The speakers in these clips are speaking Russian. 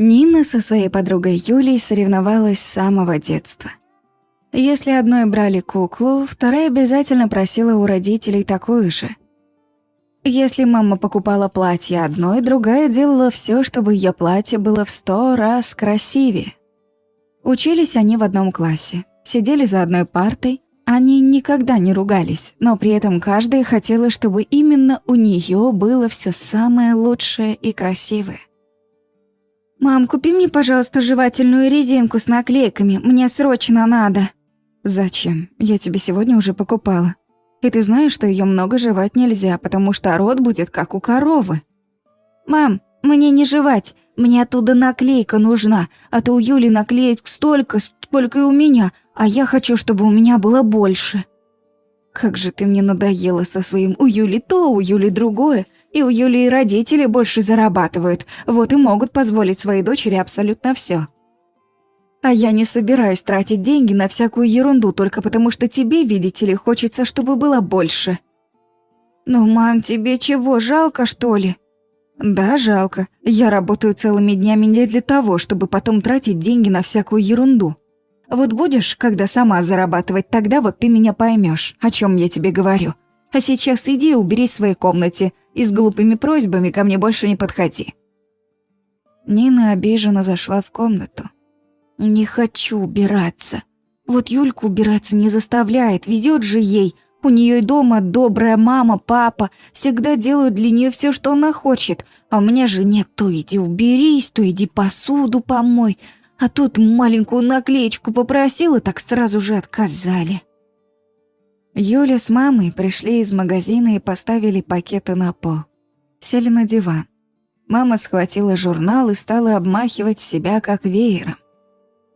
Нина со своей подругой Юлей соревновалась с самого детства. Если одной брали куклу, вторая обязательно просила у родителей такую же. Если мама покупала платье одной, другая делала все, чтобы ее платье было в сто раз красивее. Учились они в одном классе, сидели за одной партой, они никогда не ругались, но при этом каждая хотела, чтобы именно у нее было все самое лучшее и красивое. «Мам, купи мне, пожалуйста, жевательную резинку с наклейками, мне срочно надо». «Зачем? Я тебе сегодня уже покупала. И ты знаешь, что ее много жевать нельзя, потому что рот будет как у коровы». «Мам, мне не жевать, мне оттуда наклейка нужна, а то у Юли наклеек столько, сколько и у меня, а я хочу, чтобы у меня было больше. Как же ты мне надоела со своим у Юли то, у Юли другое, и у Юли и родители больше зарабатывают, вот и могут позволить своей дочери абсолютно все. А я не собираюсь тратить деньги на всякую ерунду только потому, что тебе, видите ли, хочется, чтобы было больше. Ну, мам, тебе чего, жалко, что ли? Да, жалко. Я работаю целыми днями не для того, чтобы потом тратить деньги на всякую ерунду. Вот будешь, когда сама зарабатывать, тогда вот ты меня поймешь, о чем я тебе говорю. А сейчас иди уберись в своей комнате и с глупыми просьбами ко мне больше не подходи». Нина обиженно зашла в комнату. «Не хочу убираться. Вот Юльку убираться не заставляет, везет же ей. У нее и дома добрая мама, папа, всегда делают для нее все, что она хочет. А у меня же нет, то иди уберись, то иди посуду помой. А тут маленькую наклеечку попросила, так сразу же отказали. Юля с мамой пришли из магазина и поставили пакеты на пол. Сели на диван. Мама схватила журнал и стала обмахивать себя как веером.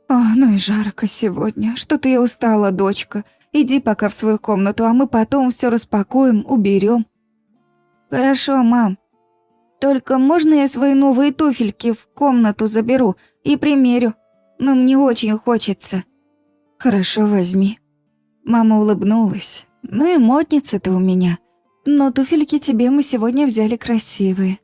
«О, ну и жарко сегодня. Что-то я устала, дочка. Иди пока в свою комнату, а мы потом все распакуем, уберем. «Хорошо, мам. Только можно я свои новые туфельки в комнату заберу? и примерю. Но мне очень хочется». «Хорошо, возьми». Мама улыбнулась. «Ну и модница ты у меня. Но туфельки тебе мы сегодня взяли красивые».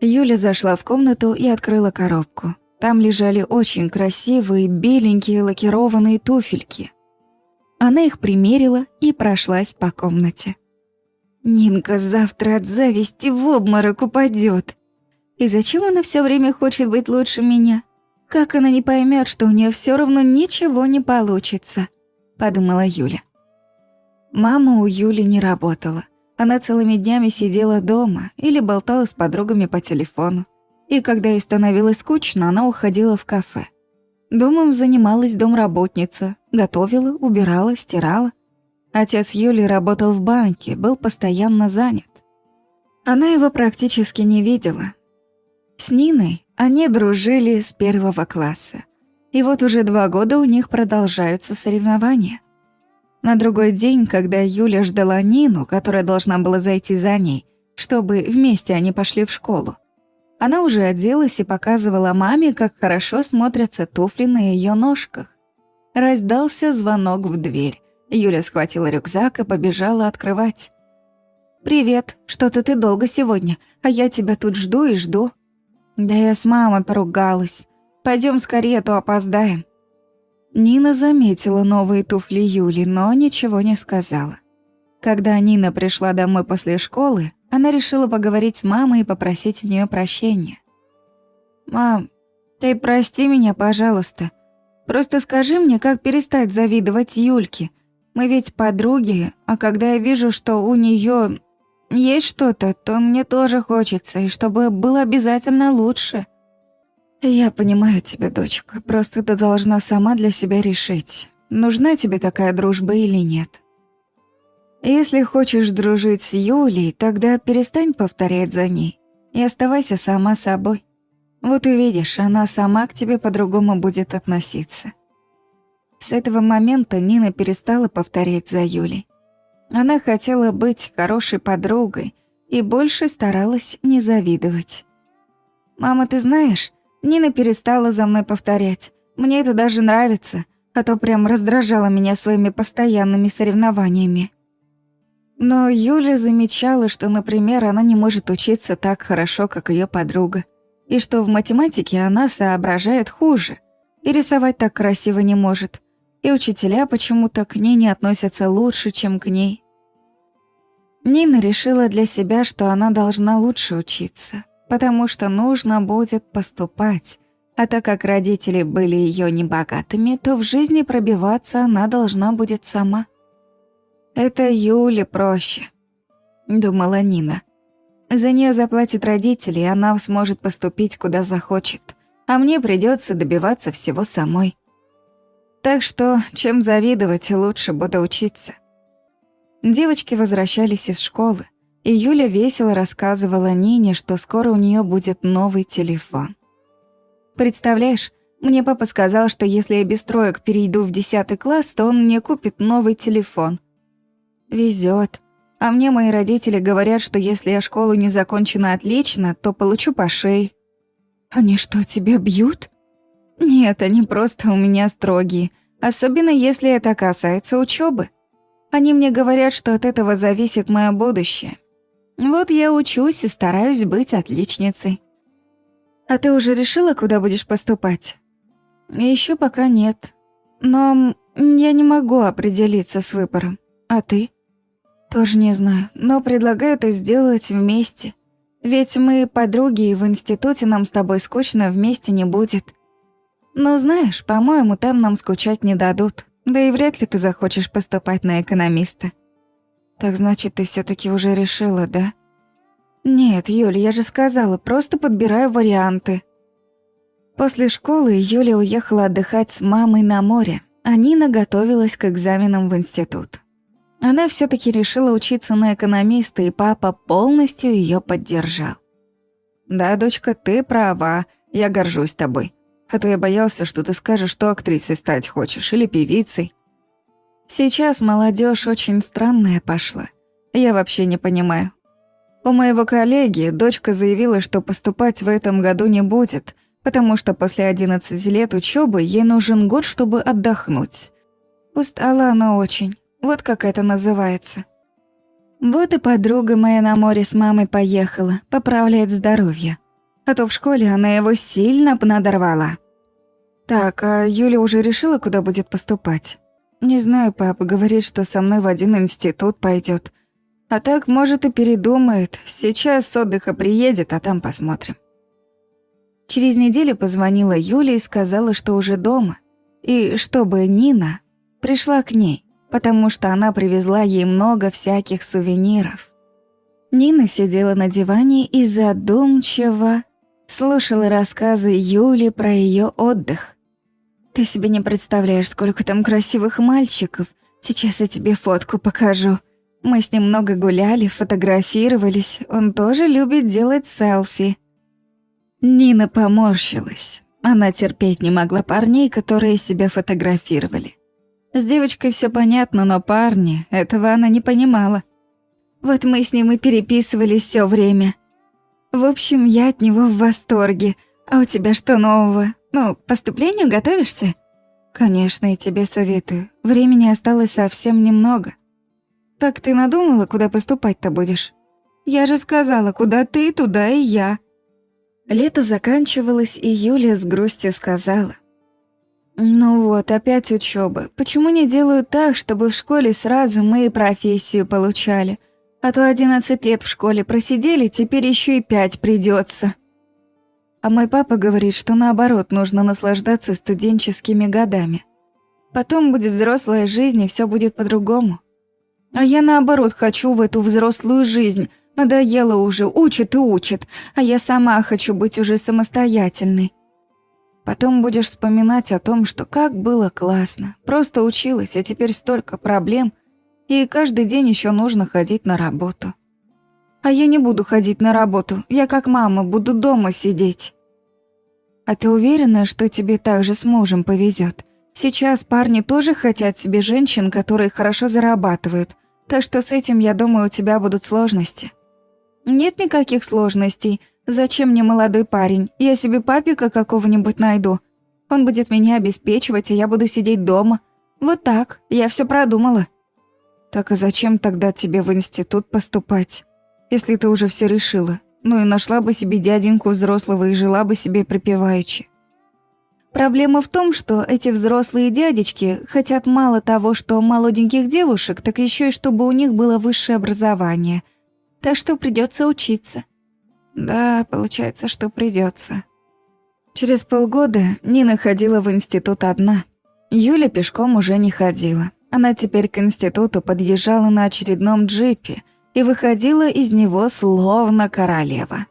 Юля зашла в комнату и открыла коробку. Там лежали очень красивые, беленькие лакированные туфельки. Она их примерила и прошлась по комнате. «Нинка завтра от зависти в обморок упадет. И зачем она все время хочет быть лучше меня? Как она не поймет, что у нее все равно ничего не получится? Подумала Юля. Мама у Юли не работала. Она целыми днями сидела дома или болтала с подругами по телефону. И когда ей становилось скучно, она уходила в кафе. Домом занималась домработница, готовила, убирала, стирала. Отец Юли работал в банке, был постоянно занят. Она его практически не видела, с Ниной они дружили с первого класса. И вот уже два года у них продолжаются соревнования. На другой день, когда Юля ждала Нину, которая должна была зайти за ней, чтобы вместе они пошли в школу, она уже оделась и показывала маме, как хорошо смотрятся туфли на ее ножках. Раздался звонок в дверь. Юля схватила рюкзак и побежала открывать. «Привет, что-то ты долго сегодня, а я тебя тут жду и жду», да я с мамой поругалась. Пойдем скорее, а то опоздаем. Нина заметила новые туфли Юли, но ничего не сказала. Когда Нина пришла домой после школы, она решила поговорить с мамой и попросить у нее прощения. «Мам, ты прости меня, пожалуйста. Просто скажи мне, как перестать завидовать Юльке. Мы ведь подруги, а когда я вижу, что у нее есть что-то, то мне тоже хочется, и чтобы было обязательно лучше. Я понимаю тебя, дочка. Просто ты должна сама для себя решить, нужна тебе такая дружба или нет. Если хочешь дружить с Юлей, тогда перестань повторять за ней и оставайся сама собой. Вот увидишь, она сама к тебе по-другому будет относиться. С этого момента Нина перестала повторять за Юлей. Она хотела быть хорошей подругой и больше старалась не завидовать. «Мама, ты знаешь, Нина перестала за мной повторять. Мне это даже нравится, а то прям раздражала меня своими постоянными соревнованиями». Но Юля замечала, что, например, она не может учиться так хорошо, как ее подруга. и что в математике она соображает хуже, и рисовать так красиво не может, и учителя почему-то к ней не относятся лучше, чем к ней. Нина решила для себя, что она должна лучше учиться, потому что нужно будет поступать, а так как родители были ее небогатыми, то в жизни пробиваться она должна будет сама. «Это Юле проще», — думала Нина. За нее заплатят родители, и она сможет поступить куда захочет, а мне придется добиваться всего самой. Так что, чем завидовать, лучше буду учиться. Девочки возвращались из школы, и Юля весело рассказывала Нине, что скоро у нее будет новый телефон. Представляешь, мне папа сказал, что если я без троек перейду в 10 класс, то он мне купит новый телефон. Везет. А мне мои родители говорят, что если я школу не закончена отлично, то получу по шее. Они что, тебя бьют? Нет, они просто у меня строгие, особенно если это касается учебы. Они мне говорят, что от этого зависит мое будущее. Вот я учусь и стараюсь быть отличницей. А ты уже решила, куда будешь поступать? Еще пока нет. Но я не могу определиться с выбором. А ты? Тоже не знаю, но предлагаю это сделать вместе. Ведь мы подруги, и в институте нам с тобой скучно вместе не будет. Но знаешь, по-моему, там нам скучать не дадут. Да и вряд ли ты захочешь поступать на экономиста. Так значит, ты все таки уже решила, да? Нет, Юля, я же сказала, просто подбираю варианты. После школы Юля уехала отдыхать с мамой на море, а Нина готовилась к экзаменам в институт. Она все таки решила учиться на экономиста, и папа полностью ее поддержал. «Да, дочка, ты права, я горжусь тобой. А то я боялся, что ты скажешь, что актрисой стать хочешь или певицей». Сейчас молодежь очень странная пошла. Я вообще не понимаю. У моего коллеги дочка заявила, что поступать в этом году не будет, потому что после 11 лет учебы ей нужен год, чтобы отдохнуть. Устала она очень. Вот как это называется. Вот и подруга моя на море с мамой поехала, поправляет здоровье. А то в школе она его сильно надорвала. Так, а Юля уже решила, куда будет поступать? Не знаю, папа говорит, что со мной в один институт пойдет. А так, может, и передумает. Сейчас с отдыха приедет, а там посмотрим. Через неделю позвонила Юля и сказала, что уже дома. И чтобы Нина пришла к ней потому что она привезла ей много всяких сувениров. Нина сидела на диване и задумчиво слушала рассказы Юли про ее отдых. «Ты себе не представляешь, сколько там красивых мальчиков. Сейчас я тебе фотку покажу. Мы с ним много гуляли, фотографировались. Он тоже любит делать селфи». Нина поморщилась. Она терпеть не могла парней, которые себя фотографировали. С девочкой все понятно, но парни, этого она не понимала. Вот мы с ним и переписывались все время. В общем, я от него в восторге. А у тебя что нового? Ну, к поступлению готовишься? Конечно, и тебе советую. Времени осталось совсем немного. Так ты надумала, куда поступать-то будешь? Я же сказала, куда ты, туда и я. Лето заканчивалось, и Юля с грустью сказала. Ну вот, опять учёба. Почему не делают так, чтобы в школе сразу мы и профессию получали? А то 11 лет в школе просидели, теперь ещё и 5 придётся. А мой папа говорит, что наоборот, нужно наслаждаться студенческими годами. Потом будет взрослая жизнь, и всё будет по-другому. А я наоборот хочу в эту взрослую жизнь. Надоело уже, учат и учат, а я сама хочу быть уже самостоятельной. Потом будешь вспоминать о том, что как было классно. Просто училась, а теперь столько проблем. И каждый день еще нужно ходить на работу. А я не буду ходить на работу. Я как мама буду дома сидеть. А ты уверена, что тебе так же с мужем повезет? Сейчас парни тоже хотят себе женщин, которые хорошо зарабатывают. Так что с этим, я думаю, у тебя будут сложности. Нет никаких сложностей. Зачем мне молодой парень? Я себе папика какого-нибудь найду. Он будет меня обеспечивать, а я буду сидеть дома. Вот так, я все продумала. Так а зачем тогда тебе в институт поступать? Если ты уже все решила. Ну и нашла бы себе дяденьку взрослого и жила бы себе припеваючи. Проблема в том, что эти взрослые дядечки хотят мало того, что молоденьких девушек, так еще и чтобы у них было высшее образование. Так что придется учиться. Да, получается, что придется. Через полгода Нина ходила в институт одна. Юля пешком уже не ходила. Она теперь к институту подъезжала на очередном джипе и выходила из него словно королева.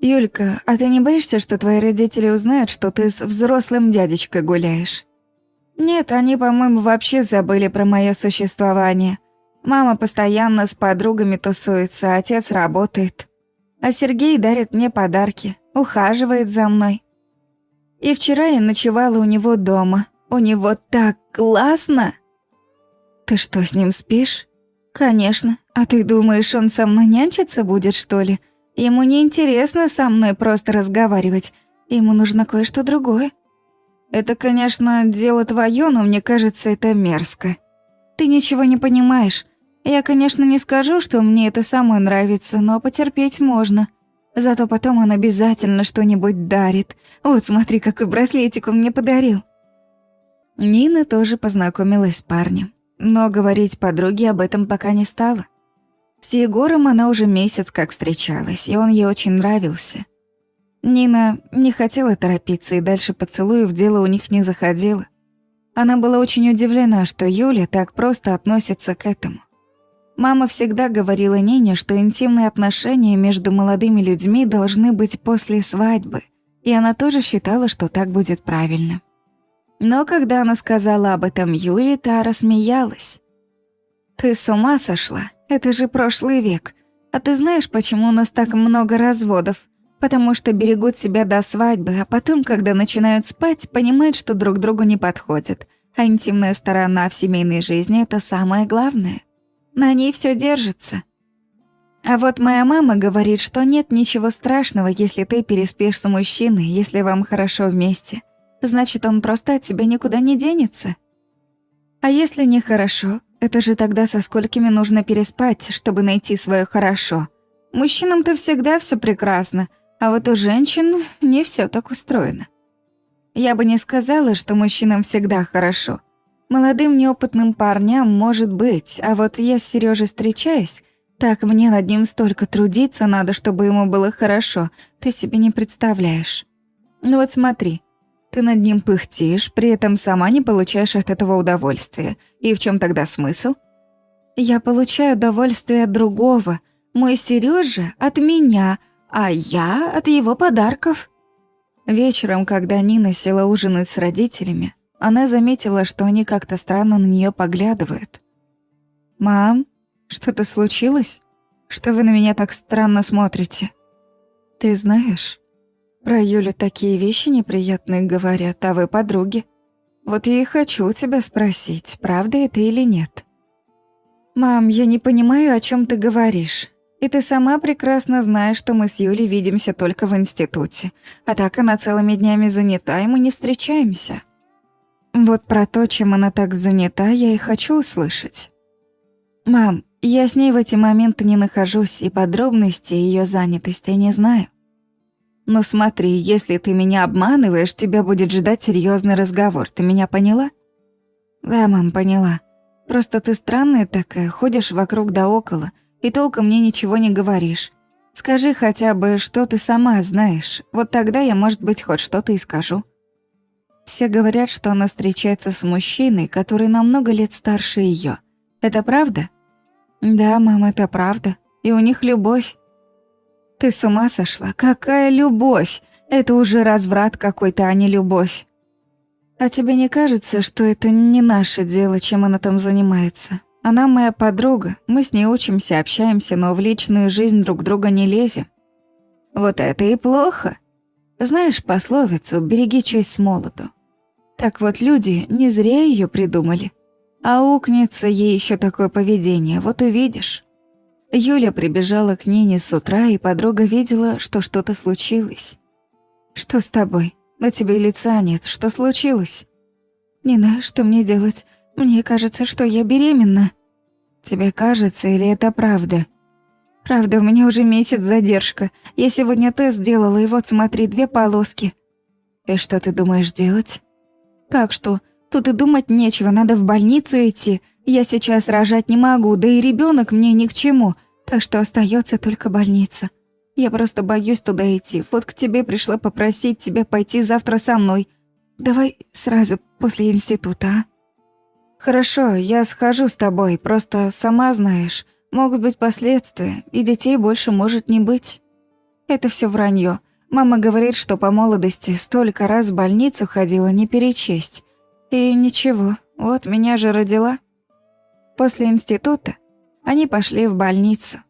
«Юлька, а ты не боишься, что твои родители узнают, что ты с взрослым дядечкой гуляешь?» «Нет, они, по-моему, вообще забыли про мое существование. Мама постоянно с подругами тусуется, отец работает. А Сергей дарит мне подарки, ухаживает за мной. И вчера я ночевала у него дома. У него так классно!» «Ты что, с ним спишь?» «Конечно. А ты думаешь, он со мной нянчиться будет, что ли?» Ему не интересно со мной просто разговаривать. Ему нужно кое-что другое. Это, конечно, дело твое, но мне кажется, это мерзко. Ты ничего не понимаешь. Я, конечно, не скажу, что мне это самое нравится, но потерпеть можно. Зато потом он обязательно что-нибудь дарит. Вот смотри, какой браслетик он мне подарил. Нина тоже познакомилась с парнем, но говорить подруге об этом пока не стала. С Егором она уже месяц как встречалась, и он ей очень нравился. Нина не хотела торопиться, и дальше поцелуев дело у них не заходило. Она была очень удивлена, что Юля так просто относится к этому. Мама всегда говорила Нине, что интимные отношения между молодыми людьми должны быть после свадьбы, и она тоже считала, что так будет правильно. Но когда она сказала об этом Юле, та рассмеялась. «Ты с ума сошла? Это же прошлый век. А ты знаешь, почему у нас так много разводов? Потому что берегут себя до свадьбы, а потом, когда начинают спать, понимают, что друг другу не подходят. А интимная сторона в семейной жизни – это самое главное. На ней все держится. А вот моя мама говорит, что нет ничего страшного, если ты переспишь с мужчиной, если вам хорошо вместе. Значит, он просто от тебя никуда не денется. А если нехорошо, это же тогда со сколькими нужно переспать, чтобы найти свое хорошо. Мужчинам-то всегда все прекрасно, а вот у женщин не все так устроено. Я бы не сказала, что мужчинам всегда хорошо. Молодым неопытным парням может быть, а вот я с Сережей встречаюсь, так мне над ним столько трудиться надо, чтобы ему было хорошо, ты себе не представляешь. Ну вот смотри, ты над ним пыхтишь, при этом сама не получаешь от этого удовольствия. И в чем тогда смысл? Я получаю удовольствие от другого. Мой Сережа от меня, а я от его подарков. Вечером, когда Нина села ужинать с родителями, она заметила, что они как-то странно на нее поглядывают. «Мам, что-то случилось? Что вы на меня так странно смотрите?» «Ты знаешь, про Юлю такие вещи неприятные говорят, а вы подруги. Вот я и хочу тебя спросить, правда это или нет. Мам, я не понимаю, о чем ты говоришь. И ты сама прекрасно знаешь, что мы с Юлей видимся только в институте. А так она целыми днями занята, и мы не встречаемся. Вот про то, чем она так занята, я и хочу услышать. Мам, я с ней в эти моменты не нахожусь, и подробности ее занятости не знаю. Но смотри, если ты меня обманываешь, тебя будет ждать серьезный разговор. Ты меня поняла? Да, мам, поняла. Просто ты странная такая, ходишь вокруг да около, и толком мне ничего не говоришь. Скажи хотя бы, что ты сама знаешь. Вот тогда я, может быть, хоть что-то и скажу. Все говорят, что она встречается с мужчиной, который намного лет старше ее. Это правда? Да, мам, это правда. И у них любовь. Ты с ума сошла? Какая любовь? Это уже разврат какой-то, а не любовь. А тебе не кажется, что это не наше дело, чем она там занимается? Она моя подруга, мы с ней учимся, общаемся, но в личную жизнь друг друга не лезем. Вот это и плохо. Знаешь пословицу «береги честь с молоду». Так вот люди не зря ее придумали. А укнется ей еще такое поведение, вот увидишь. Юля прибежала к Нине с утра, и подруга видела, что что-то случилось. «Что с тобой? На тебе лица нет. Что случилось?» «Нина, что мне делать? Мне кажется, что я беременна». «Тебе кажется или это правда?» Правда, у меня уже месяц задержка. Я сегодня тест сделала, и вот смотри, две полоски. И что ты думаешь делать? Как что? Тут и думать нечего, надо в больницу идти. Я сейчас рожать не могу, да и ребенок мне ни к чему, так что остается только больница. Я просто боюсь туда идти. Вот к тебе пришла попросить тебя пойти завтра со мной. Давай сразу после института, а? Хорошо, я схожу с тобой, просто сама знаешь, могут быть последствия, и детей больше может не быть. Это все вранье. Мама говорит, что по молодости столько раз в больницу ходила не перечесть. И ничего, вот меня же родила. После института они пошли в больницу.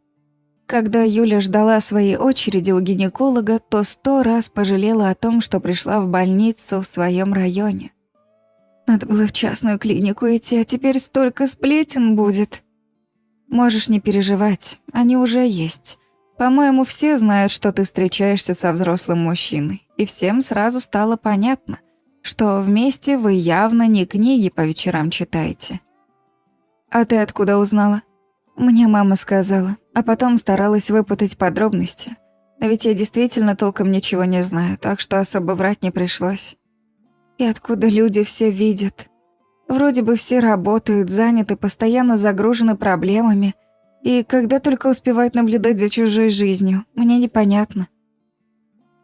Когда Юля ждала своей очереди у гинеколога, то сто раз пожалела о том, что пришла в больницу в своем районе. Надо было в частную клинику идти, а теперь столько сплетен будет. Можешь не переживать, они уже есть. По-моему, все знают, что ты встречаешься со взрослым мужчиной, и всем сразу стало понятно, что вместе вы явно не книги по вечерам читаете. А ты откуда узнала? Мне мама сказала, а потом старалась выпутать подробности. Но ведь я действительно толком ничего не знаю, так что особо врать не пришлось. И откуда люди все видят? Вроде бы все работают, заняты, постоянно загружены проблемами, и когда только успевают наблюдать за чужой жизнью, мне непонятно.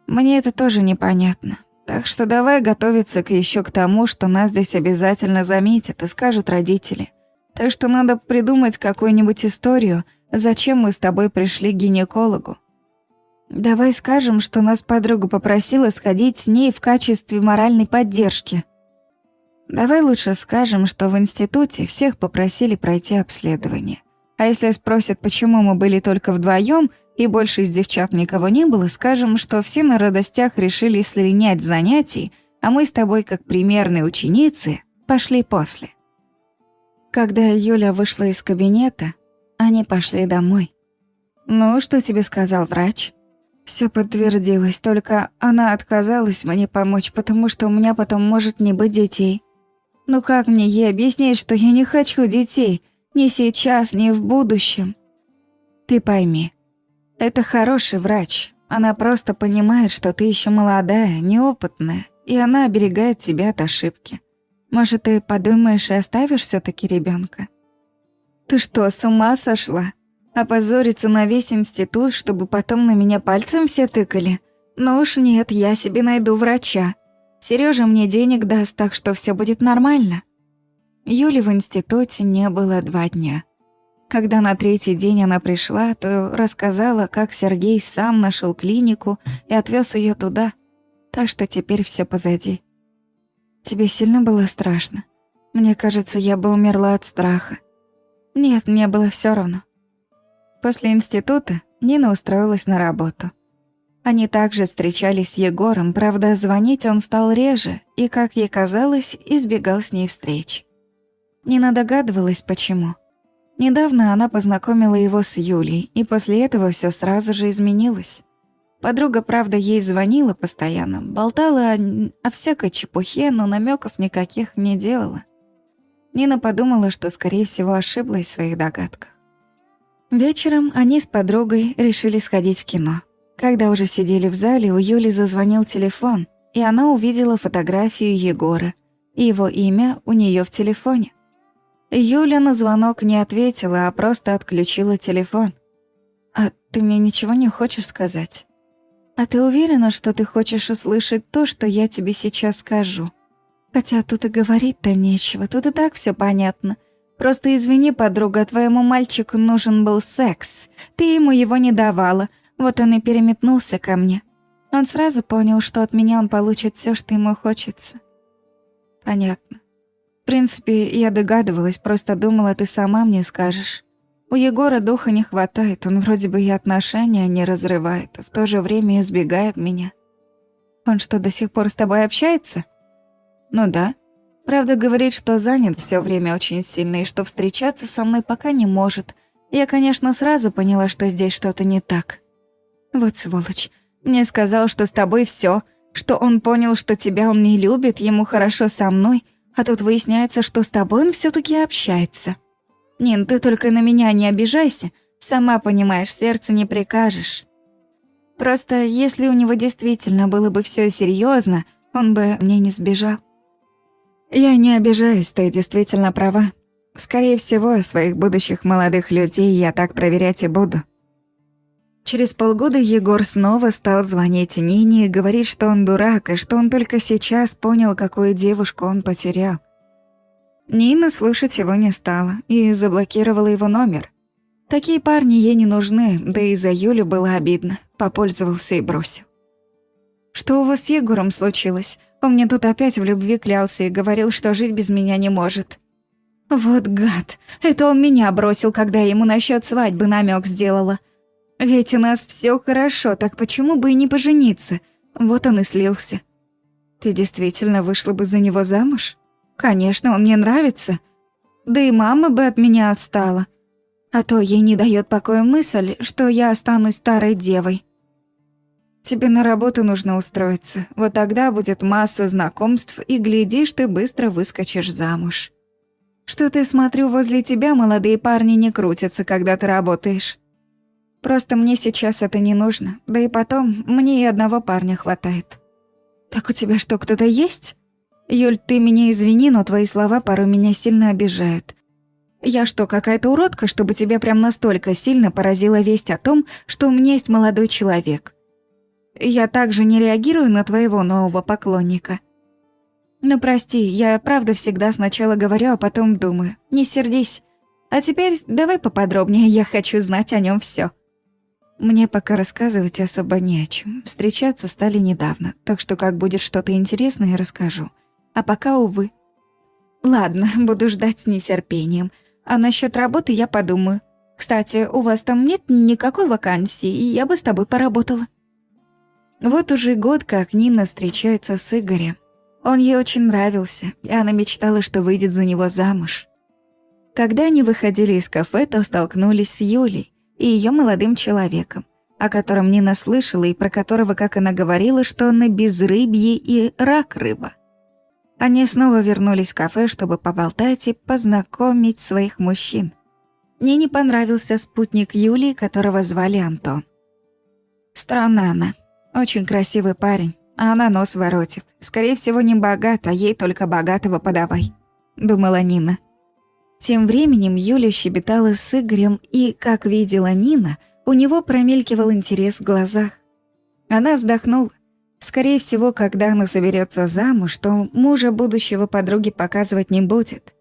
Мне это тоже непонятно. Так что давай готовиться к еще к тому, что нас здесь обязательно заметят и скажут родители. Так что надо придумать какую-нибудь историю, зачем мы с тобой пришли к гинекологу. Давай скажем, что нас подруга попросила сходить с ней в качестве моральной поддержки. Давай лучше скажем, что в институте всех попросили пройти обследование. А если спросят, почему мы были только вдвоем и больше из девчат никого не было, скажем, что все на радостях решили слинять занятий, а мы с тобой, как примерные ученицы, пошли после. Когда Юля вышла из кабинета, они пошли домой. «Ну, что тебе сказал врач?» Все подтвердилось, только она отказалась мне помочь, потому что у меня потом может не быть детей. Ну как мне ей объяснить, что я не хочу детей? Ни сейчас, ни в будущем. Ты пойми, это хороший врач. Она просто понимает, что ты еще молодая, неопытная, и она оберегает тебя от ошибки. Может, ты подумаешь и оставишь все таки ребенка? Ты что, с ума сошла? Опозориться на весь институт, чтобы потом на меня пальцем все тыкали? Ну уж нет, я себе найду врача. Сережа мне денег даст, так что все будет нормально. Юли в институте не было два дня. Когда на третий день она пришла, то рассказала, как Сергей сам нашел клинику и отвез ее туда. Так что теперь все позади. Тебе сильно было страшно? Мне кажется, я бы умерла от страха. Нет, мне было все равно. После института Нина устроилась на работу. Они также встречались с Егором, правда, звонить он стал реже и, как ей казалось, избегал с ней встреч. Нина догадывалась, почему. Недавно она познакомила его с Юлей, и после этого все сразу же изменилось. Подруга, правда, ей звонила постоянно, болтала о, о всякой чепухе, но намеков никаких не делала. Нина подумала, что, скорее всего, ошиблась в своих догадках. Вечером они с подругой решили сходить в кино. Когда уже сидели в зале, у Юли зазвонил телефон, и она увидела фотографию Егора и его имя у нее в телефоне. Юля на звонок не ответила, а просто отключила телефон. «А ты мне ничего не хочешь сказать?» «А ты уверена, что ты хочешь услышать то, что я тебе сейчас скажу?» «Хотя тут и говорить-то нечего, тут и так все понятно. Просто извини, подруга, твоему мальчику нужен был секс. Ты ему его не давала, вот он и переметнулся ко мне. Он сразу понял, что от меня он получит все, что ему хочется». «Понятно принципе, я догадывалась, просто думала, ты сама мне скажешь. У Егора духа не хватает, он вроде бы и отношения не разрывает, а в то же время избегает меня. Он что, до сих пор с тобой общается? Ну да. Правда, говорит, что занят все время очень сильно и что встречаться со мной пока не может. Я, конечно, сразу поняла, что здесь что-то не так. Вот сволочь. Мне сказал, что с тобой все, что он понял, что тебя он не любит, ему хорошо со мной — а тут выясняется, что с тобой он все таки общается. Нин, ты только на меня не обижайся. Сама понимаешь, сердце не прикажешь. Просто если у него действительно было бы все серьезно, он бы мне не сбежал. Я не обижаюсь, ты действительно права. Скорее всего, своих будущих молодых людей я так проверять и буду. Через полгода Егор снова стал звонить Нине и говорить, что он дурак, и что он только сейчас понял, какую девушку он потерял. Нина слушать его не стала и заблокировала его номер. Такие парни ей не нужны, да и за Юлю было обидно. Попользовался и бросил. «Что у вас с Егором случилось? Он мне тут опять в любви клялся и говорил, что жить без меня не может». «Вот гад! Это он меня бросил, когда ему насчет свадьбы намек сделала. Ведь у нас все хорошо, так почему бы и не пожениться? Вот он и слился». «Ты действительно вышла бы за него замуж?» «Конечно, он мне нравится. Да и мама бы от меня отстала. А то ей не дает покоя мысль, что я останусь старой девой. Тебе на работу нужно устроиться. Вот тогда будет масса знакомств, и глядишь, ты быстро выскочишь замуж. Что ты, смотрю, возле тебя молодые парни не крутятся, когда ты работаешь. Просто мне сейчас это не нужно, да и потом мне и одного парня хватает. Так у тебя что, кто-то есть? Юль, ты меня извини, но твои слова порой меня сильно обижают. Я что, какая-то уродка, чтобы тебя прям настолько сильно поразила весть о том, что у меня есть молодой человек? Я также не реагирую на твоего нового поклонника. Ну прости, я правда всегда сначала говорю, а потом думаю. Не сердись. А теперь давай поподробнее, я хочу знать о нем все. Мне пока рассказывать особо не о чем. Встречаться стали недавно, так что как будет что-то интересное, расскажу. А пока, увы. Ладно, буду ждать с нетерпением. А насчет работы я подумаю. Кстати, у вас там нет никакой вакансии, и я бы с тобой поработала. Вот уже год, как Нина встречается с Игорем. Он ей очень нравился, и она мечтала, что выйдет за него замуж. Когда они выходили из кафе, то столкнулись с Юлей и ее молодым человеком, о котором Нина слышала и про которого, как она говорила, что он на безрыбье и рак рыба. Они снова вернулись в кафе, чтобы поболтать и познакомить своих мужчин. Мне не понравился спутник Юлии, которого звали Антон. Странно она. Очень красивый парень, а она нос воротит. Скорее всего, не богат, а ей только богатого подавай. Думала Нина. Тем временем Юля щебетала с Игорем, и, как видела Нина, у него промелькивал интерес в глазах. Она вздохнула. Скорее всего, когда она соберется замуж, то мужа будущего подруги показывать не будет.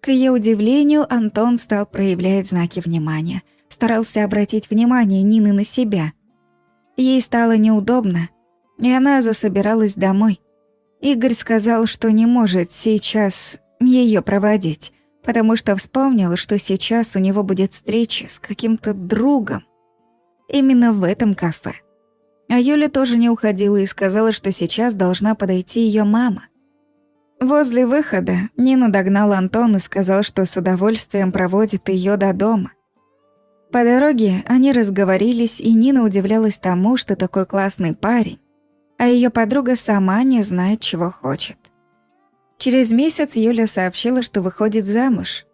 К ее удивлению, Антон стал проявлять знаки внимания, старался обратить внимание Нины на себя. Ей стало неудобно, и она засобиралась домой. Игорь сказал, что не может сейчас ее проводить, потому что вспомнил, что сейчас у него будет встреча с каким-то другом. Именно в этом кафе. А Юля тоже не уходила и сказала, что сейчас должна подойти ее мама. Возле выхода Нина догнал Антон и сказал, что с удовольствием проводит ее до дома. По дороге они разговорились, и Нина удивлялась тому, что такой классный парень, а ее подруга сама не знает, чего хочет. Через месяц Юля сообщила, что выходит замуж.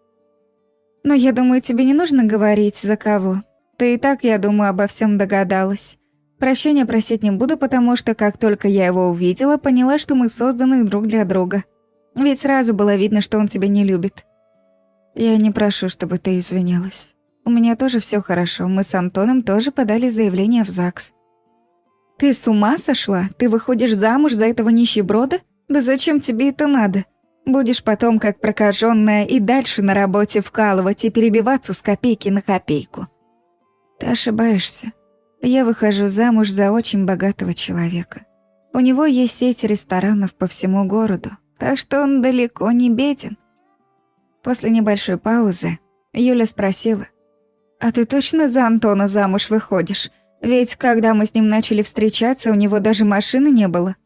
«Но я думаю, тебе не нужно говорить, за кого. Ты и так, я думаю, обо всем догадалась. Прощения просить не буду, потому что как только я его увидела, поняла, что мы созданы друг для друга. Ведь сразу было видно, что он тебя не любит. Я не прошу, чтобы ты извинялась. У меня тоже все хорошо. Мы с Антоном тоже подали заявление в ЗАГС. Ты с ума сошла? Ты выходишь замуж за этого нищеброда? Да зачем тебе это надо? Будешь потом, как прокаженная, и дальше на работе вкалывать и перебиваться с копейки на копейку. Ты ошибаешься. Я выхожу замуж за очень богатого человека. У него есть сеть ресторанов по всему городу, так что он далеко не беден. После небольшой паузы Юля спросила, «А ты точно за Антона замуж выходишь? Ведь когда мы с ним начали встречаться, у него даже машины не было».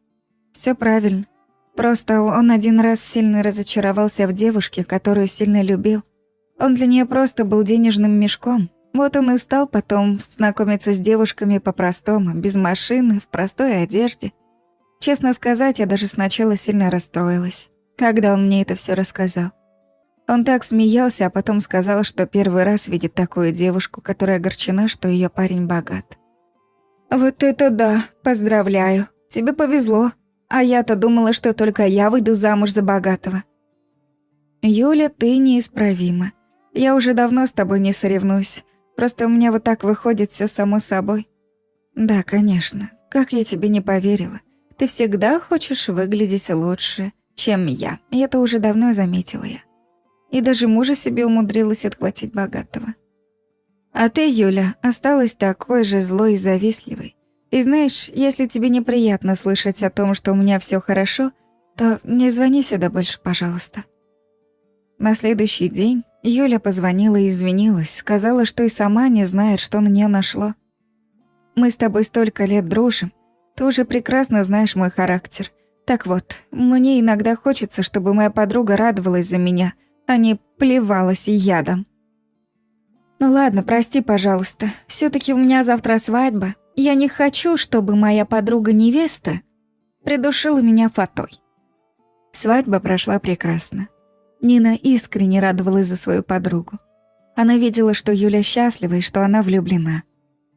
Все правильно. Просто он один раз сильно разочаровался в девушке, которую сильно любил. Он для нее просто был денежным мешком, вот он и стал потом знакомиться с девушками по-простому, без машины, в простой одежде. Честно сказать, я даже сначала сильно расстроилась, когда он мне это все рассказал. Он так смеялся, а потом сказал, что первый раз видит такую девушку, которая огорчена, что ее парень богат. «Вот это да! Поздравляю! Тебе повезло! А я-то думала, что только я выйду замуж за богатого». «Юля, ты неисправима. Я уже давно с тобой не соревнуюсь. Просто у меня вот так выходит все само собой». «Да, конечно. Как я тебе не поверила. Ты всегда хочешь выглядеть лучше, чем я. И это уже давно заметила я. И даже мужа себе умудрилась отхватить богатого. А ты, Юля, осталась такой же злой и завистливой. И знаешь, если тебе неприятно слышать о том, что у меня все хорошо, то не звони сюда больше, пожалуйста. На следующий день Юля позвонила и извинилась, сказала, что и сама не знает, что на нее нашло. Мы с тобой столько лет дружим, ты уже прекрасно знаешь мой характер. Так вот, мне иногда хочется, чтобы моя подруга радовалась за меня, а не плевалась ядом. Ну ладно, прости, пожалуйста. все таки у меня завтра свадьба. Я не хочу, чтобы моя подруга-невеста придушила меня фатой. Свадьба прошла прекрасно. Нина искренне радовалась за свою подругу. Она видела, что Юля счастлива и что она влюблена.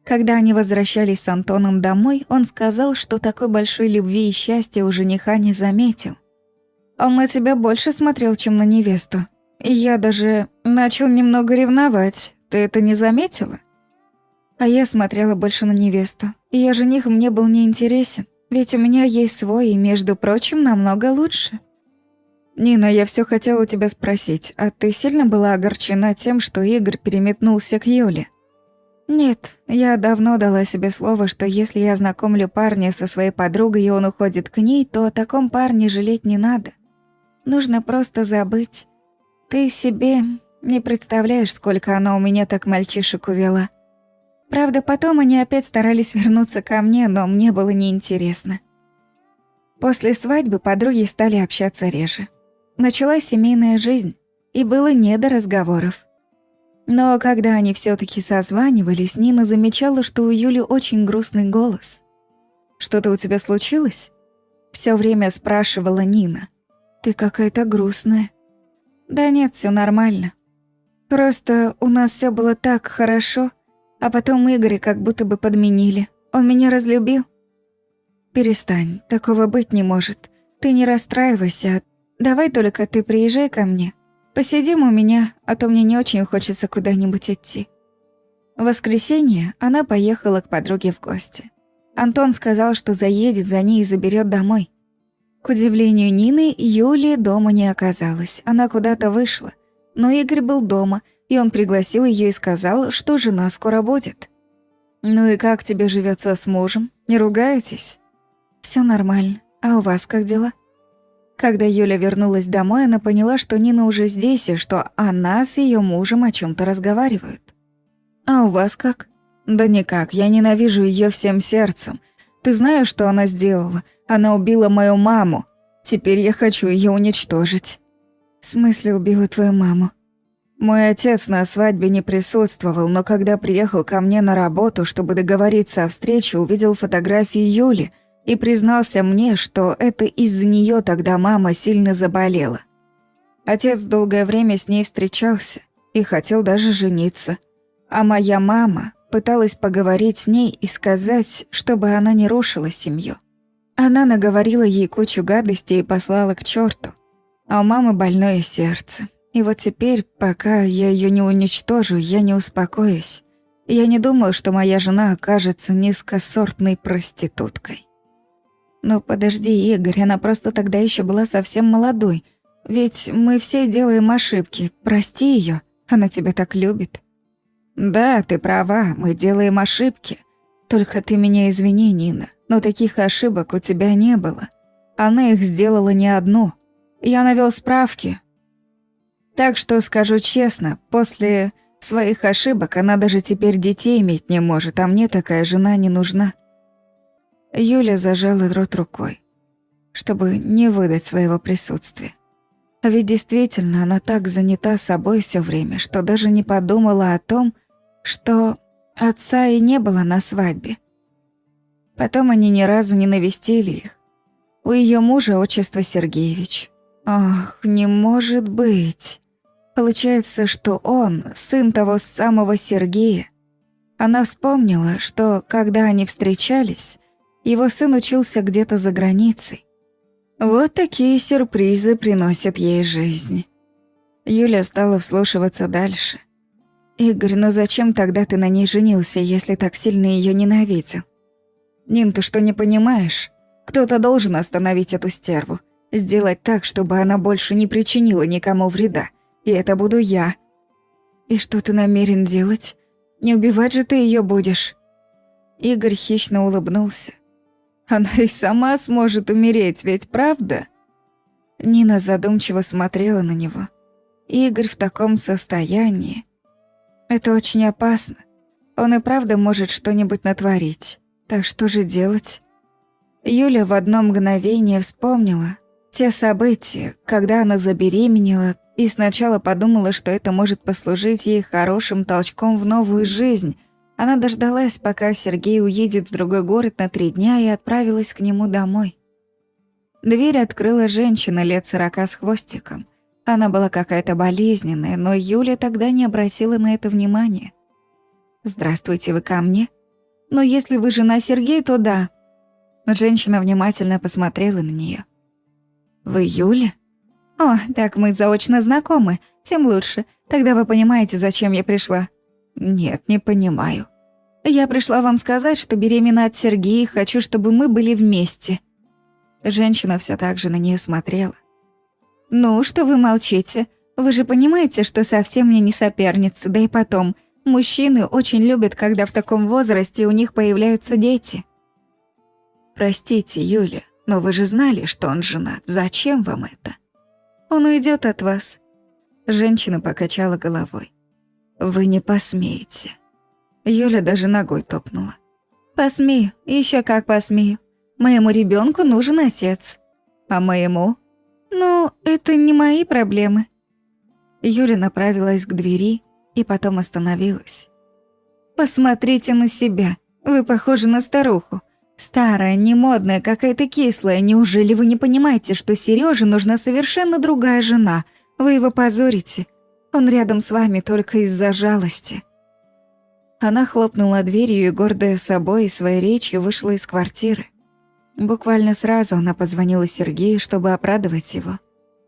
Когда они возвращались с Антоном домой, он сказал, что такой большой любви и счастья у жениха не заметил. Он на тебя больше смотрел, чем на невесту. И я даже начал немного ревновать. Ты это не заметила? А я смотрела больше на невесту. Я жених мне был неинтересен. Ведь у меня есть свой, и, между прочим, намного лучше. Нина, я все хотела тебя спросить, а ты сильно была огорчена тем, что Игорь переметнулся к Юле? Нет, я давно дала себе слово, что если я знакомлю парня со своей подругой, и он уходит к ней, то о таком парне жалеть не надо. Нужно просто забыть. Ты себе не представляешь, сколько она у меня так мальчишек увела. Правда, потом они опять старались вернуться ко мне, но мне было неинтересно. После свадьбы подруги стали общаться реже. Началась семейная жизнь, и было не до разговоров. Но когда они все таки созванивались, Нина замечала, что у Юли очень грустный голос. «Что-то у тебя случилось?» Все время спрашивала Нина. «Ты какая-то грустная». «Да нет, все нормально. Просто у нас все было так хорошо, а потом Игоря как будто бы подменили. Он меня разлюбил». «Перестань, такого быть не может. Ты не расстраивайся. Давай только ты приезжай ко мне. Посидим у меня, а то мне не очень хочется куда-нибудь идти». В воскресенье она поехала к подруге в гости. Антон сказал, что заедет за ней и заберет домой. К удивлению Нины, Юли дома не оказалось, она куда-то вышла. Но Игорь был дома, и он пригласил ее и сказал, что жена скоро будет. «Ну и как тебе живется с мужем? Не ругаетесь?» Все нормально. А у вас как дела?» Когда Юля вернулась домой, она поняла, что Нина уже здесь и что она с ее мужем о чем то разговаривают. «А у вас как?» «Да никак, я ненавижу ее всем сердцем. Ты знаешь, что она сделала? Она убила мою маму. Теперь я хочу ее уничтожить». «В смысле убила твою маму?» Мой отец на свадьбе не присутствовал, но когда приехал ко мне на работу, чтобы договориться о встрече, увидел фотографии Юли – и признался мне, что это из-за нее тогда мама сильно заболела. Отец долгое время с ней встречался и хотел даже жениться. А моя мама пыталась поговорить с ней и сказать, чтобы она не рушила семью. Она наговорила ей кучу гадостей и послала к черту. А у мамы больное сердце. И вот теперь, пока я ее не уничтожу, я не успокоюсь. Я не думал, что моя жена окажется низкосортной проституткой. Но подожди, Игорь, она просто тогда еще была совсем молодой. Ведь мы все делаем ошибки. Прости ее, она тебя так любит. Да, ты права, мы делаем ошибки. Только ты меня извини, Нина, но таких ошибок у тебя не было. Она их сделала не одну. Я навел справки. Так что скажу честно, после своих ошибок она даже теперь детей иметь не может, а мне такая жена не нужна. Юля зажала рот рукой, чтобы не выдать своего присутствия. А ведь действительно она так занята собой все время, что даже не подумала о том, что отца и не было на свадьбе. Потом они ни разу не навестили их. У ее мужа отчество Сергеевич. Ах, не может быть. Получается, что он сын того самого Сергея. Она вспомнила, что, когда они встречались, его сын учился где-то за границей. Вот такие сюрпризы приносят ей жизнь. Юля стала вслушиваться дальше. «Игорь, ну зачем тогда ты на ней женился, если так сильно ее ненавидел?» «Нин, ты что, не понимаешь? Кто-то должен остановить эту стерву. Сделать так, чтобы она больше не причинила никому вреда. И это буду я». «И что ты намерен делать? Не убивать же ты ее будешь?» Игорь хищно улыбнулся. «Она и сама сможет умереть, ведь правда?» Нина задумчиво смотрела на него. Игорь в таком состоянии. Это очень опасно. Он и правда может что-нибудь натворить. Так что же делать? Юля в одно мгновение вспомнила те события, когда она забеременела, и сначала подумала, что это может послужить ей хорошим толчком в новую жизнь. Она дождалась, пока Сергей уедет в другой город на три дня и отправилась к нему домой. Дверь открыла женщина лет сорока с хвостиком. Она была какая-то болезненная, но Юля тогда не обратила на это внимания. «Здравствуйте, вы ко мне?» «Ну, если вы жена Сергея, то да». Женщина внимательно посмотрела на нее. «Вы Юля?» «О, так мы заочно знакомы. Тем лучше. Тогда вы понимаете, зачем я пришла?» «Нет, не понимаю». «Я пришла вам сказать, что беременна от Сергея и хочу, чтобы мы были вместе». Женщина все так же на нее смотрела. «Ну, что вы молчите? Вы же понимаете, что совсем мне не соперница, да и потом, мужчины очень любят, когда в таком возрасте у них появляются дети». «Простите, Юля, но вы же знали, что он женат. Зачем вам это?» Он уйдет от вас». Женщина покачала головой. «Вы не посмеете». Юля даже ногой топнула. «Посмею, еще как посмею. Моему ребенку нужен отец. А моему? Ну, это не мои проблемы». Юля направилась к двери и потом остановилась. «Посмотрите на себя. Вы похожи на старуху. Старая, немодная, какая-то кислая. Неужели вы не понимаете, что Серёже нужна совершенно другая жена? Вы его позорите. Он рядом с вами только из-за жалости». Она хлопнула дверью и, гордая собой и своей речью, вышла из квартиры. Буквально сразу она позвонила Сергею, чтобы обрадовать его.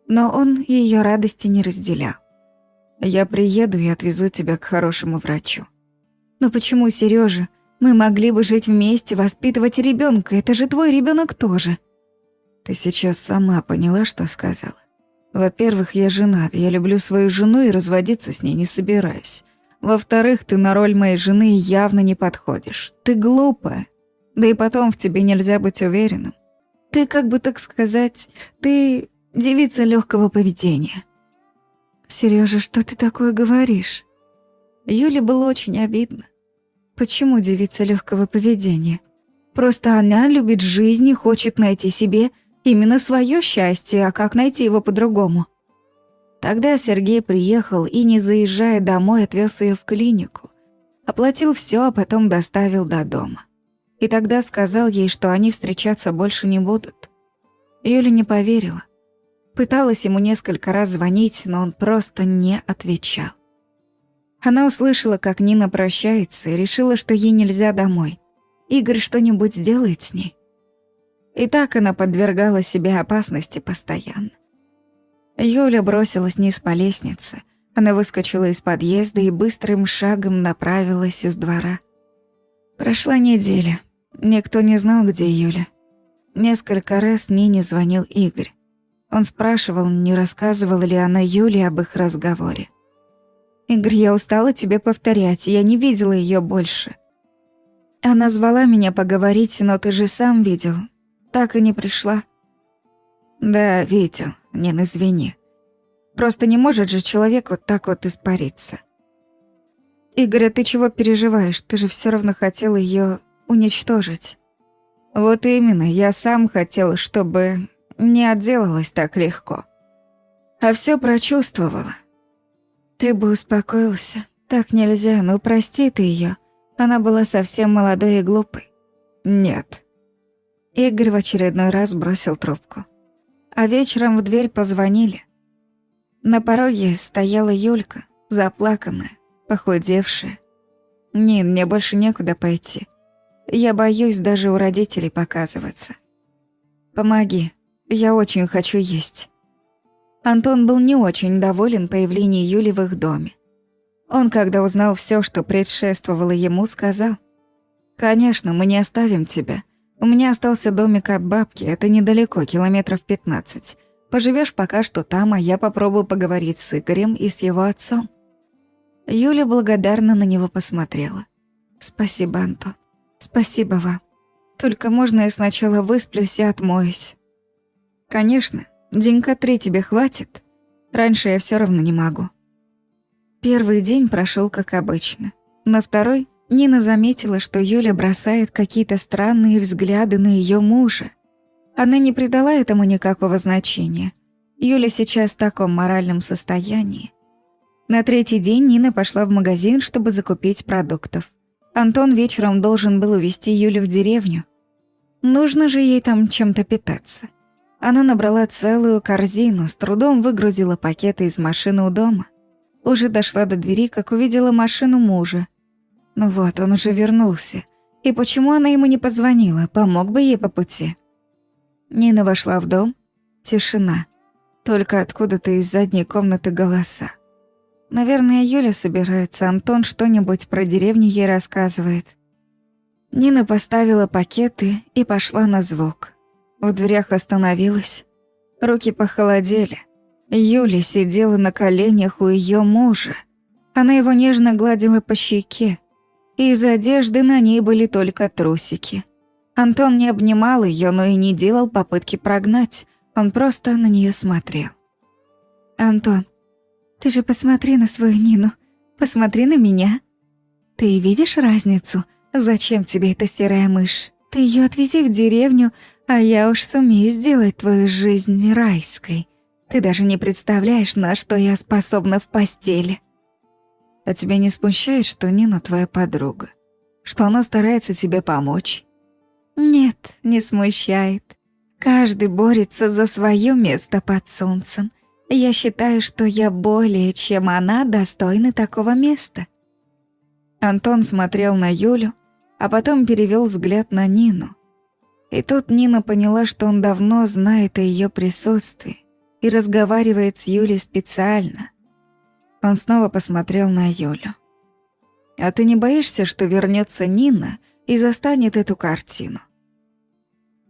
Но он ее радости не разделял. «Я приеду и отвезу тебя к хорошему врачу». «Но почему, Сережа? Мы могли бы жить вместе, воспитывать ребенка. Это же твой ребенок тоже. Ты сейчас сама поняла, что сказала. Во-первых, я женат, я люблю свою жену и разводиться с ней не собираюсь. Во-вторых, ты на роль моей жены явно не подходишь. Ты глупая. Да и потом в тебе нельзя быть уверенным. Ты, как бы так сказать, ты девица легкого поведения. Сережа, что ты такое говоришь? Юле было очень обидно. Почему девица легкого поведения? Просто она любит жизнь и хочет найти себе именно свое счастье, а как найти его по-другому? Тогда Сергей приехал и, не заезжая домой, отвез ее в клинику. Оплатил все, а потом доставил до дома. И тогда сказал ей, что они встречаться больше не будут. Юля не поверила. Пыталась ему несколько раз звонить, но он просто не отвечал. Она услышала, как Нина прощается, и решила, что ей нельзя домой. Игорь что-нибудь сделает с ней. И так она подвергала себя опасности постоянно. Юля бросилась вниз по лестнице. Она выскочила из подъезда и быстрым шагом направилась из двора. Прошла неделя. Никто не знал, где Юля. Несколько раз Нине звонил Игорь. Он спрашивал, не рассказывала ли она Юле об их разговоре. Игорь, я устала тебе повторять, я не видела ее больше. Она звала меня поговорить, но ты же сам видел. Так и не пришла. Да, видел, Нин, извини. Просто не может же человек вот так вот испариться. Игорь, а ты чего переживаешь? Ты же все равно хотел ее уничтожить. Вот именно, я сам хотел, чтобы не отделалась так легко. А все прочувствовала. Ты бы успокоился. Так нельзя, ну прости ты ее. Она была совсем молодой и глупой. Нет. Игорь в очередной раз бросил трубку. А вечером в дверь позвонили. На пороге стояла Юлька, заплаканная, похудевшая. «Нин, мне больше некуда пойти. Я боюсь даже у родителей показываться. Помоги, я очень хочу есть». Антон был не очень доволен появлением Юли в их доме. Он, когда узнал все, что предшествовало ему, сказал, «Конечно, мы не оставим тебя. У меня остался домик от бабки, это недалеко, километров 15. Поживешь пока что там, а я попробую поговорить с Игорем и с его отцом». Юля благодарно на него посмотрела. «Спасибо, Антон. Спасибо вам. Только можно я сначала высплюсь и отмоюсь?» «Конечно. Денька три тебе хватит. Раньше я все равно не могу». Первый день прошел как обычно. На второй Нина заметила, что Юля бросает какие-то странные взгляды на ее мужа. Она не придала этому никакого значения. Юля сейчас в таком моральном состоянии. На третий день Нина пошла в магазин, чтобы закупить продуктов. Антон вечером должен был увезти Юлю в деревню. Нужно же ей там чем-то питаться. Она набрала целую корзину, с трудом выгрузила пакеты из машины у дома. Уже дошла до двери, как увидела машину мужа. Ну вот, он уже вернулся. И почему она ему не позвонила? Помог бы ей по пути. Нина вошла в дом. Тишина. Только откуда-то из задней комнаты голоса. Наверное, Юля собирается, Антон что-нибудь про деревню ей рассказывает. Нина поставила пакеты и пошла на звук. В дверях остановилась. Руки похолодели. Юля сидела на коленях у ее мужа. Она его нежно гладила по щеке. Из одежды на ней были только трусики. Антон не обнимал ее, но и не делал попытки прогнать. Он просто на нее смотрел. «Антон, ты же посмотри на свою Нину. Посмотри на меня. Ты видишь разницу? Зачем тебе эта серая мышь? Ты ее отвези в деревню, а я уж сумею сделать твою жизнь райской. Ты даже не представляешь, на что я способна в постели». «А тебя не смущает, что Нина твоя подруга? Что она старается тебе помочь?» «Нет, не смущает. Каждый борется за свое место под солнцем. Я считаю, что я более, чем она, достойна такого места». Антон смотрел на Юлю, а потом перевел взгляд на Нину. И тут Нина поняла, что он давно знает о ее присутствии и разговаривает с Юлей специально. Он снова посмотрел на Юлю. «А ты не боишься, что вернется Нина и застанет эту картину?»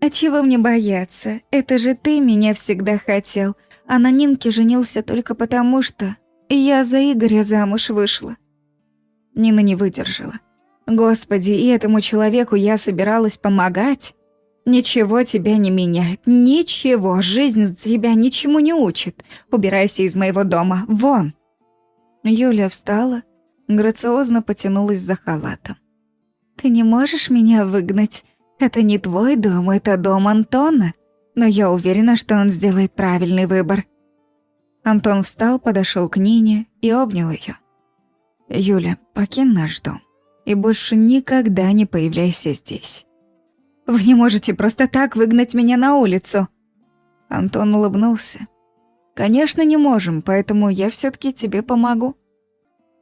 «А чего мне бояться? Это же ты меня всегда хотел, а на Нинке женился только потому, что я за Игоря замуж вышла». Нина не выдержала. «Господи, и этому человеку я собиралась помогать?» «Ничего тебя не меняет, ничего, жизнь тебя ничему не учит. Убирайся из моего дома, вон!» Юля встала, грациозно потянулась за халатом. «Ты не можешь меня выгнать? Это не твой дом, это дом Антона. Но я уверена, что он сделает правильный выбор». Антон встал, подошел к Нине и обнял ее. «Юля, покинь наш дом и больше никогда не появляйся здесь». Вы не можете просто так выгнать меня на улицу». Антон улыбнулся. «Конечно, не можем, поэтому я все таки тебе помогу».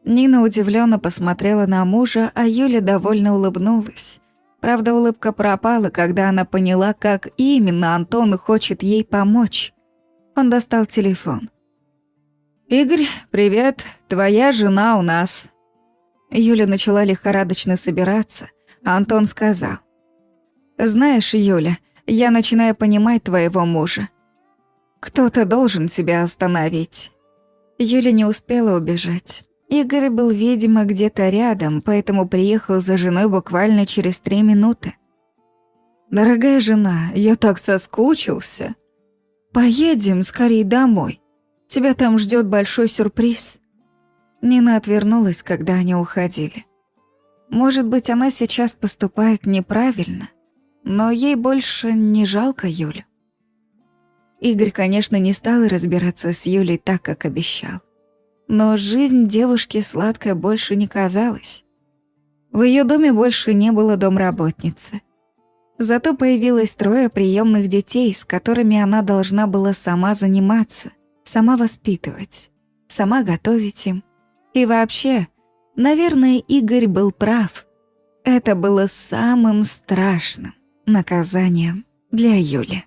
Нина удивленно посмотрела на мужа, а Юля довольно улыбнулась. Правда, улыбка пропала, когда она поняла, как именно Антон хочет ей помочь. Он достал телефон. «Игорь, привет. Твоя жена у нас». Юля начала лихорадочно собираться, а Антон сказал. Знаешь, Юля, я начинаю понимать твоего мужа. Кто-то должен тебя остановить. Юля не успела убежать. Игорь был, видимо, где-то рядом, поэтому приехал за женой буквально через три минуты. «Дорогая жена, я так соскучился. Поедем скорее домой. Тебя там ждет большой сюрприз». Нина отвернулась, когда они уходили. Может быть, она сейчас поступает неправильно – но ей больше не жалко Юлю. Игорь, конечно, не стал разбираться с Юлей так, как обещал. Но жизнь девушки сладкой больше не казалась. В ее доме больше не было домработницы. Зато появилось трое приемных детей, с которыми она должна была сама заниматься, сама воспитывать, сама готовить им. И вообще, наверное, Игорь был прав. Это было самым страшным наказанием для Юли.